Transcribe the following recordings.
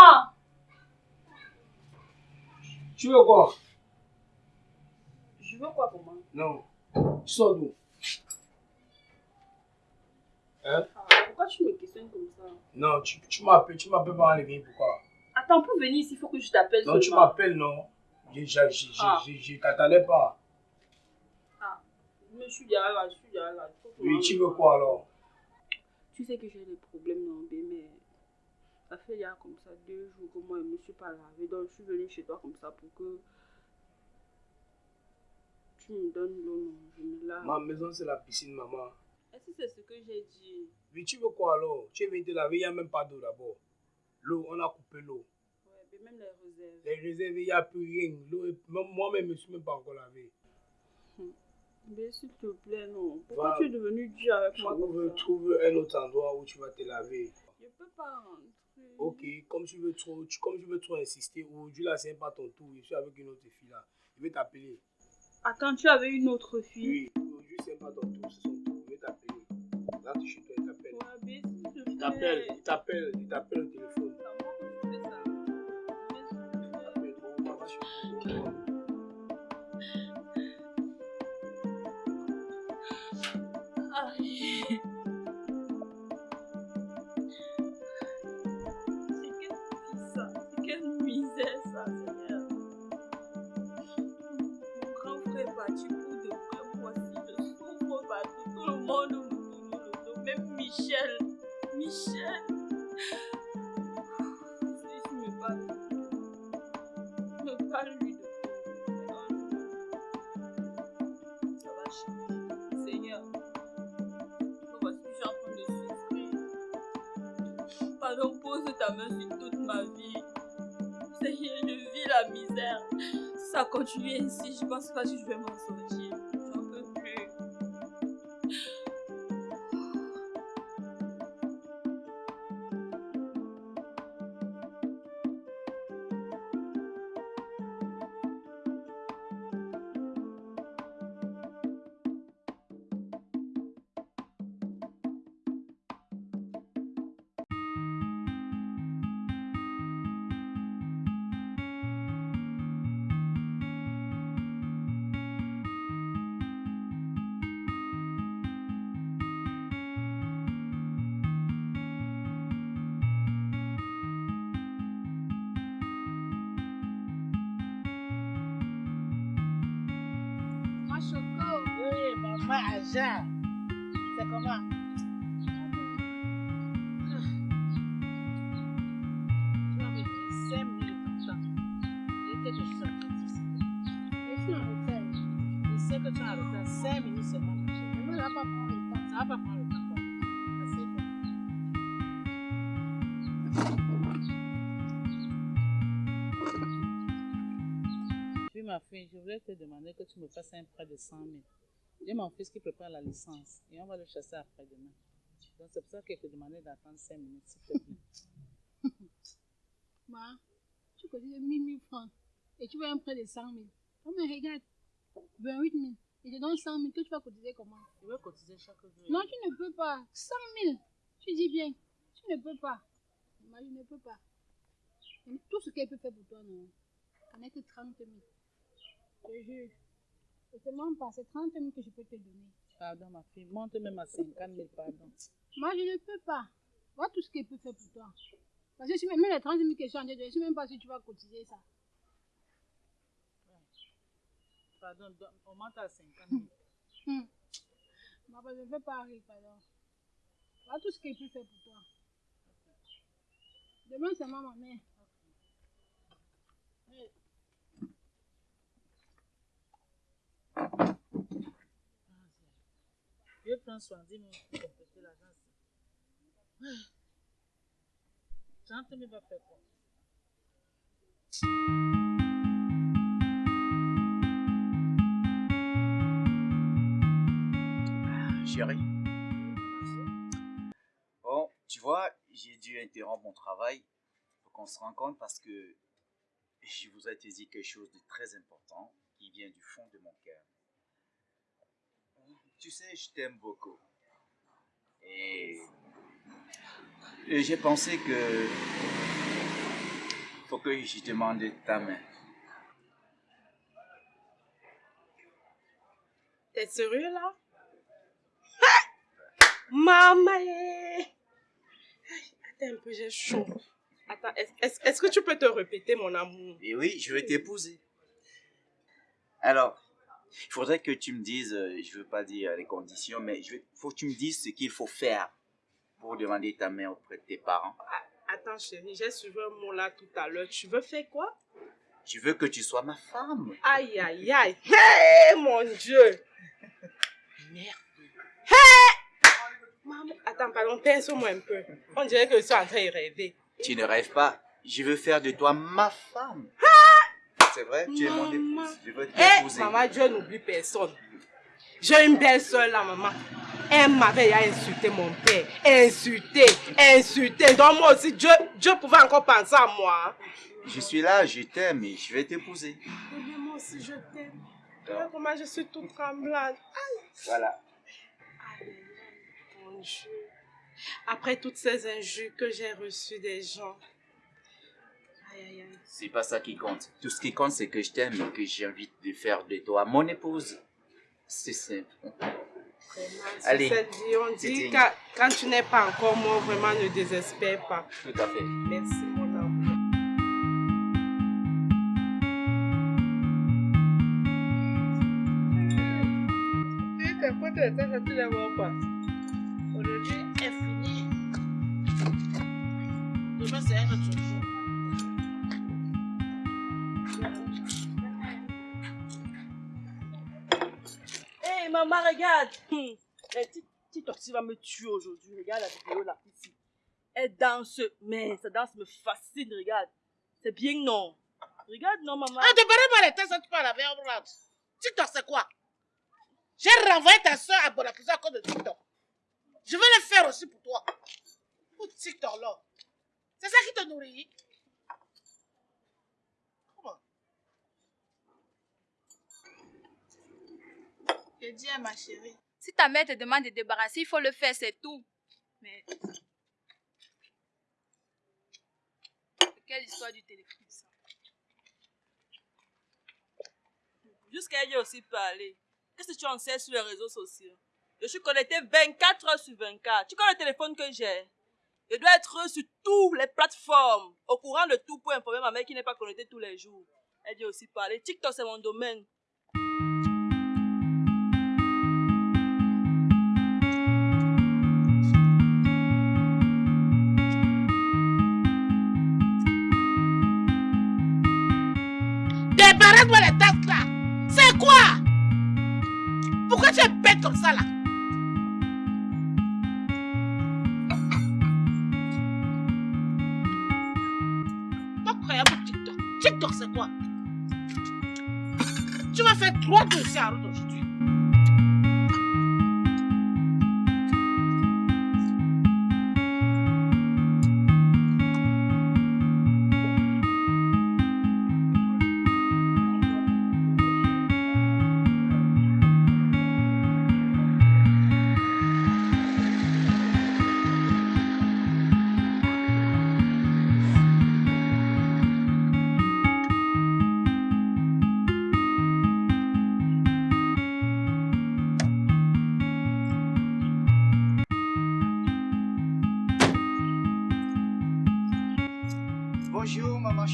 moi. Tu veux quoi? Je veux quoi pour moi? Non. Tu sors d'où? Hein? Ah, Pourquoi tu me questionnes comme ça? Non, tu, tu m'appelles, tu m'appelles pas en ligne, pourquoi? Attends, pour venir ici, il faut que je t'appelle Non, tu m'appelles, non. Je, je, je, Ah. je, t'attendais pas. Ah, mais je suis derrière là, je suis derrière là. Oui, tu veux quoi alors? Tu sais que j'ai des problèmes dans le mais ça fait il y a comme ça deux jours que moi je ne me suis pas lavé. Donc je suis venue chez toi comme ça pour que tu me donnes l'eau. Je me lave. Ma maison, c'est la piscine, maman. Est-ce que c'est ce que j'ai dit? Oui, tu veux quoi alors? Tu es venu te laver, il n'y a même pas d'eau d'abord. L'eau, on a coupé l'eau. Ouais, mais même les réserves. Les réserves, il n'y a plus rien. Moi-même, je ne me suis même pas encore lavé. Mais s'il te plaît, non. Pourquoi Va. tu es devenu dur avec moi Trouve, comme ça? trouve un autre endroit où tu vas te laver. Je peux pas rentrer. Ok, comme tu veux trop, tu- comme tu veux trop insister, aujourd'hui là, c'est pas ton tour. Je suis avec une autre fille là. Je vais t'appeler. Attends, tu avais une autre fille? Oui, aujourd'hui c'est pas ton tour, c'est son tour. Je vais t'appeler. Là, tu es chez toi, il t'appelle. Ouais, Il t'appelle, il t'appelle, il t'appelle Pardon, pose ta main sur toute ma vie. Seigneur, je vis la misère. Si ça continue ainsi, je pense pas que je vais m'en sortir. Suis en retard. Je sais que tu en retard. 5 minutes seulement, ma chérie. Maman ne va pas prendre le temps. Ça va pas prendre le temps. Puis ma fille, je voulais te demander que tu me fasses un prêt de 100 000. J'ai mon fils qui prépare la licence et on va le chasser après-demain. Donc c'est pour ça que je te demandais d'attendre 5 minutes, s'il te plaît. Maman, tu cotises 1000 000 francs et tu veux un prêt de 100 000. Oh, mais regarde, 28 000. Et je donne 100 000, que tu vas cotiser comment? Je vais cotiser chaque jour. Non, tu ne peux pas. 100 000. Tu dis bien. Tu ne peux pas. Maman, je ne peux pas. Tout ce qu'elle peut faire pour toi, non. Ce n'est que 30 000. Je jure. Je te demande pas, c'est 30 000 que je peux te donner. Pardon, ma fille. Monte même à 50 000, pardon. Moi, je ne peux pas. Vois tout ce qu'elle peut faire pour toi. Parce que si même les 30 000 que je suis en train de je ne sais même pas si tu vas cotiser ça. Pardon, don- on monte à 50 000. Hum. Maman, je ne veux pas arriver, pardon. Vois tout ce qu'elle peut faire pour toi. Demain, c'est maman mère. Je prends soin, dis-moi, pour compléter l'agence. 30 000 va faire quoi? Chérie. Bon, tu vois, j'ai dû interrompre mon travail pour qu'on se rencontre parce que je voudrais te dire quelque chose de très important qui vient du fond de mon cœur. Tu sais, je t'aime beaucoup. Et J'ai pensé que faut que je demande ta main. T'es sérieux là? Maman. Attends un peu, j'ai chaud. Attends, est- est-ce est-ce que tu peux te répéter mon amour? Et oui, je vais t'épouser. Alors, il faudrait que tu me dises, euh, je veux pas dire les conditions, mais il faut que tu me dises ce qu'il faut faire pour demander ta main auprès de tes parents. Attends chérie, j'ai suivi un mot là tout à l'heure. Tu veux faire quoi? Je veux que tu sois ma femme. Aïe aïe aïe. Hé mon Dieu Merde. Hé Maman, attends, pardon, pince-moi un peu. On dirait que je suis en train de rêver. Tu ne rêves pas. Je veux faire de toi ma femme. C'est vrai, tu es mon Maman. épouse. Je veux t'épouser. maman, Dieu n'oublie personne. J'ai une belle soeur là, maman. Elle m'avait insulté mon père. Insulté, insulté. Donc moi aussi, Dieu, Dieu pouvait encore penser à moi. Je suis là, je t'aime et je vais t'épouser. Eh moi aussi, je t'aime. Regarde comment je suis toute tremblante. Voilà. Mon Dieu. Après toutes ces injures que j'ai reçues des gens. C'est pas ça qui compte. Tout ce qui compte, c'est que je t'aime et que j'ai envie de faire de toi mon épouse. C'est simple. Allez, cette vie, on dit quand, quand tu n'es pas encore mort, vraiment ne désespère pas. Tout à fait. Merci, mon amour. Aujourd'hui est fini. Demain, c'est un autre jour. Maman, regarde. Eh, Ti- Titoxi va me tuer aujourd'hui. Regarde la vidéo là, ici. Elle danse, mais sa danse me fascine, regarde. C'est bien, non? Regarde, non, maman? Ah, parles pas les tests, tu parles avec. TikTok, c'est quoi? J'ai renvoyé ta soeur à Bonaparte à cause de TikTok. Je vais le faire aussi pour toi. Pour TikTok, là. C'est ça qui te nourrit? Je dis à ma chérie. Si ta mère te demande de débarrasser, il faut le faire, c'est tout. Mais. Quelle histoire du téléphone, ça? Jusqu'à elle aussi parler. Qu'est-ce que tu en sais sur les réseaux sociaux? Je suis connectée 24 heures sur 24. Tu connais le téléphone que j'ai? Je dois être sur toutes les plateformes, au courant de tout pour informer ma mère qui n'est pas connectée tous les jours. Elle dit aussi parler. TikTok, c'est mon domaine. Débarrasse-moi les tasses là. C'est quoi? Pourquoi tu es bête comme ça là? TikTok. TikTok c'est quoi? Tu vas faire trois dossiers à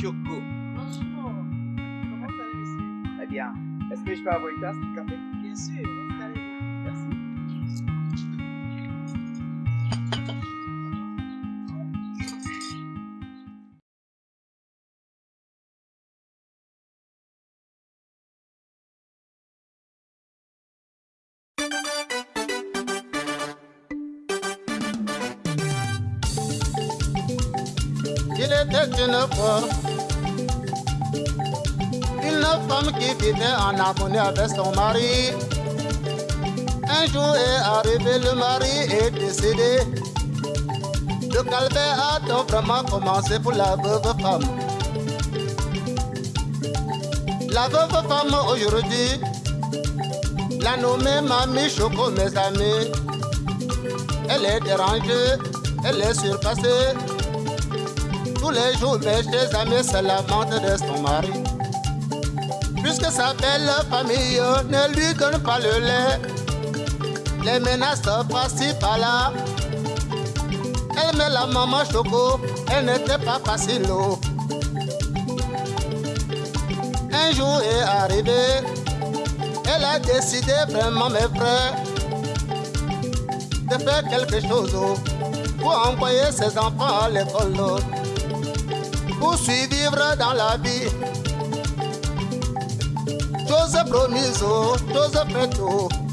Choco. Bonjour. Comment allez monsieur Très bien. Est-ce que je peux avoir une tasse de café? Bien sûr, Une femme qui vivait en harmonie avec son mari. Un jour est arrivé, le mari est décédé. Le calvaire a donc vraiment commencé pour la veuve femme. La veuve femme aujourd'hui, la nommée Mamie Choco, mes amis. Elle est dérangée elle est surpassée. Tous les jours, mes chers amis se lamentent de son mari. Puisque sa belle famille ne lui donne pas le lait, les menaces par-ci par-là. Elle met la maman choco, elle n'était pas facile. Un jour est arrivé, elle a décidé vraiment, mes frères, de faire quelque chose pour envoyer ses enfants à l'école, pour survivre dans la vie. Chose promise, chose faite,